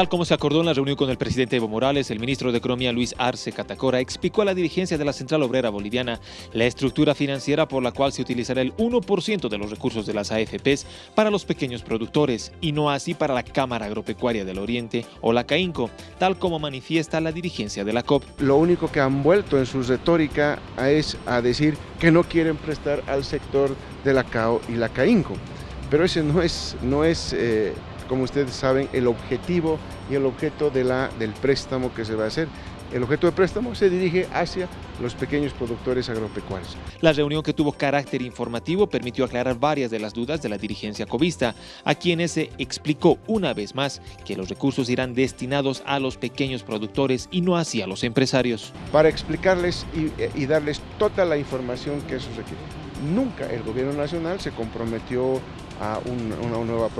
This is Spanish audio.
Tal como se acordó en la reunión con el presidente Evo Morales, el ministro de Economía Luis Arce Catacora explicó a la dirigencia de la Central Obrera Boliviana la estructura financiera por la cual se utilizará el 1% de los recursos de las AFPs para los pequeños productores y no así para la Cámara Agropecuaria del Oriente o la CAINCO, tal como manifiesta la dirigencia de la COP. Lo único que han vuelto en su retórica es a decir que no quieren prestar al sector de la CAO y la CAINCO, pero ese no es, no es eh, como ustedes saben, el objetivo y el objeto de la, del préstamo que se va a hacer. El objeto de préstamo se dirige hacia los pequeños productores agropecuarios. La reunión que tuvo carácter informativo permitió aclarar varias de las dudas de la dirigencia covista, a quienes se explicó una vez más que los recursos irán destinados a los pequeños productores y no hacia los empresarios. Para explicarles y, darles toda la información que eso requiere. Nunca el gobierno nacional se comprometió a una nueva